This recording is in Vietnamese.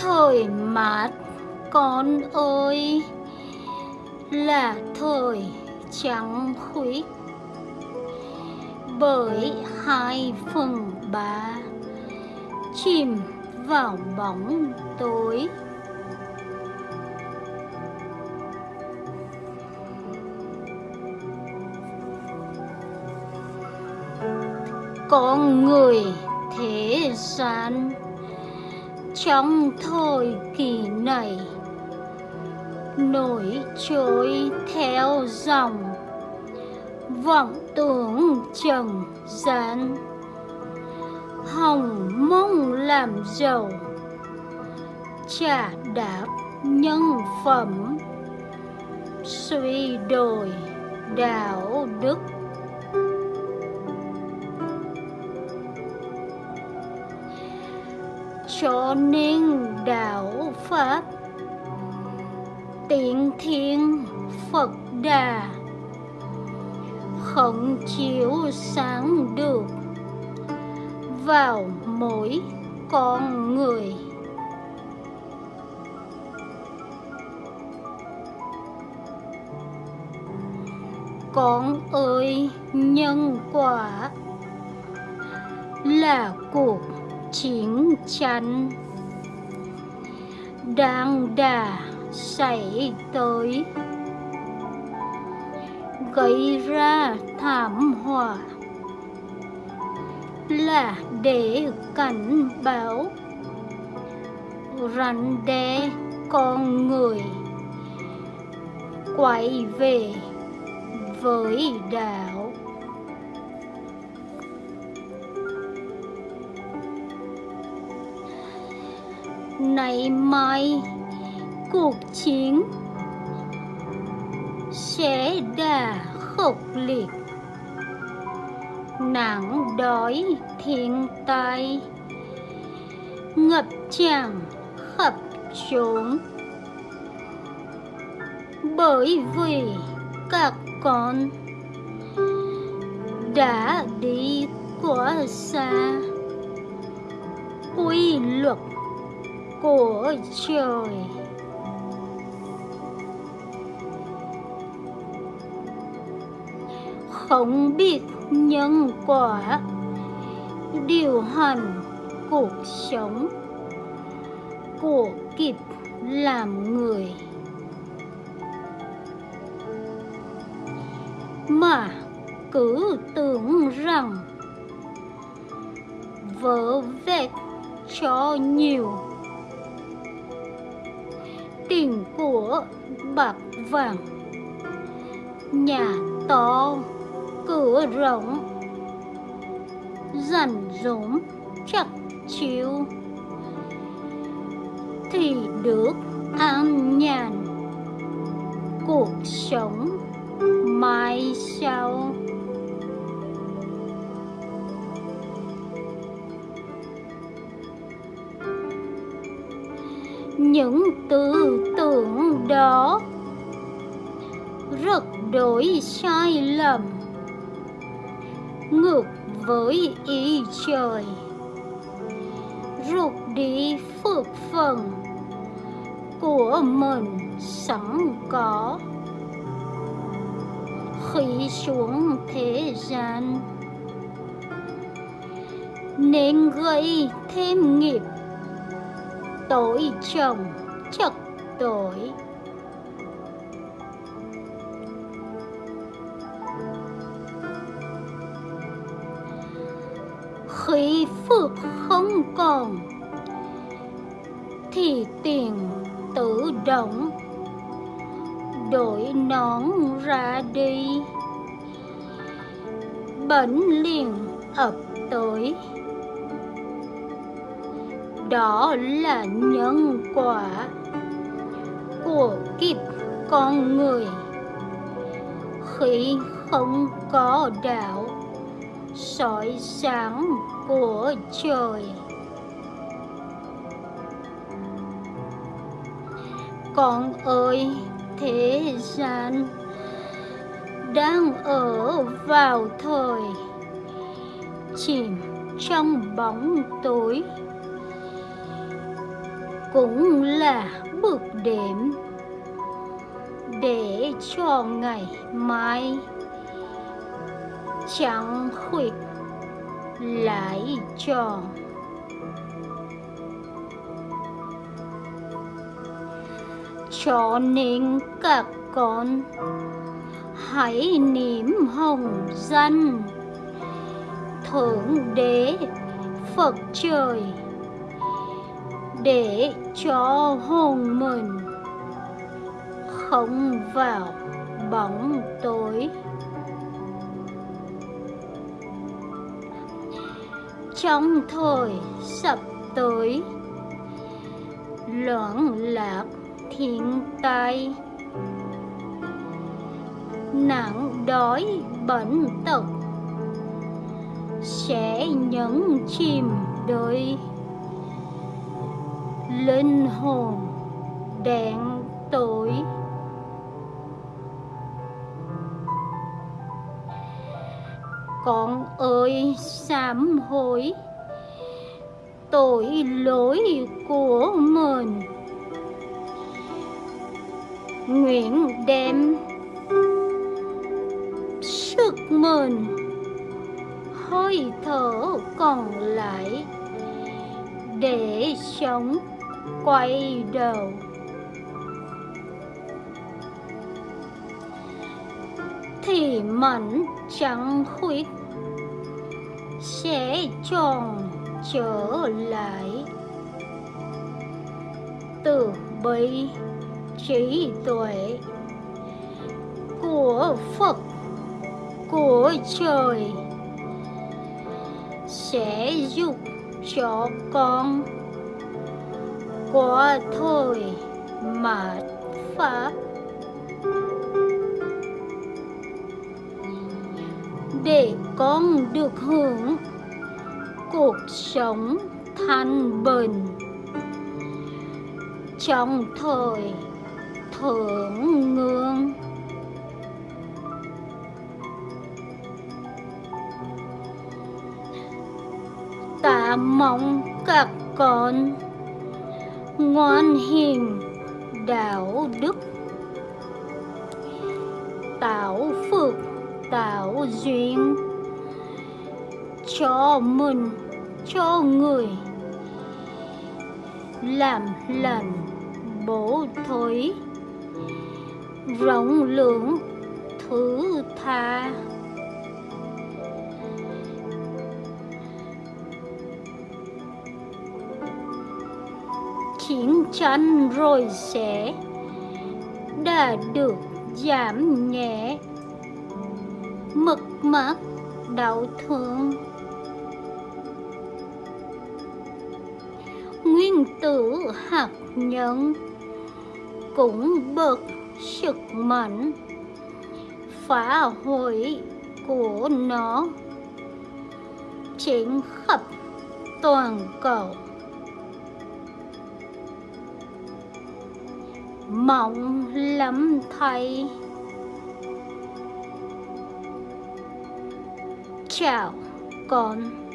thời mát con ơi, là thời trắng khuyết bởi hai phần ba chìm vào bóng tối. Con người thế gian trong thời kỳ này. Nổi trôi theo dòng vọng tưởng trần gian. Hồng mong làm giàu trả đáp nhân phẩm. Suy đồi đạo đức cho nên đạo pháp. Tiện thiên phật đà. Không chiếu sáng được. Vào mỗi con người. Con ơi, nhân quả là cuộc chiến tranh đang đà xảy tới. Gây ra thảm họa là để cảnh báo. Rắn đe con người quay về với đạo này mai. Cuộc chiến sẽ đà khốc liệt. Nạn đói thiên tai, ngập tràn khắp chốn. Bởi vì các con đã đi quá xa, quy luật của trời không biết nhân quả điều hành cuộc sống. Của kịp làm người. Mà cứ tưởng rằng vỡ vẹt cho nhiều tiền của bạc vàng. Nhà to, cửa rộng dần rỗng, chắc chiếu thì được an nhàn cuộc sống mai sau. Những tư tưởng đó. Rất đổi sai lầm. Ngược với ý trời. Rụt đi phước phần của mình sẵn có. Khi xuống thế gian, nên gây thêm nghiệp tội chồng chật tội khí phước không còn thì tiền tự động đổi nón ra đi bệnh liền ập tới đó là nhân quả của kiếp con người. Khi không có đạo soi sáng của trời. Con ơi, thế gian đang ở vào thời chìm trong bóng tối cũng là bước đệm để cho ngày mai chẳng khuyết lại tròn cho nên các con hãy niệm hồng danh thượng đế phật trời để cho hồn mình không vào bóng tối. Trong thời sắp tới, loạn lạc thiên tai, nạn đói bệnh tật sẽ nhấn chìm đời linh hồn đen tối con ơi, sám hối tội lỗi của mình. Nguyện đem sức mình hơi thở còn lại để sống quay đầu thì mẫn trắng khuyết, sẽ tròn trở lại. Từ bi trí tuệ của Phật, của trời, sẽ giúp cho con của thôi mạt pháp. Để con được hưởng cuộc sống thanh bình. Trong thời thượng ngương. Ta mong các con ngoan hiền, đạo đức. Tạo phước, tạo duyên cho mình, cho người. Làm lành, bổ thối rộng lượng thứ tha. Chân rồi sẽ đã được giảm nhẹ. Mực mắt đau thương. Nguyên tử hạt nhân cũng bực sức mạnh. Phá hủy của nó. Trên khắp toàn cầu. Mong lắm thầy. Chào con.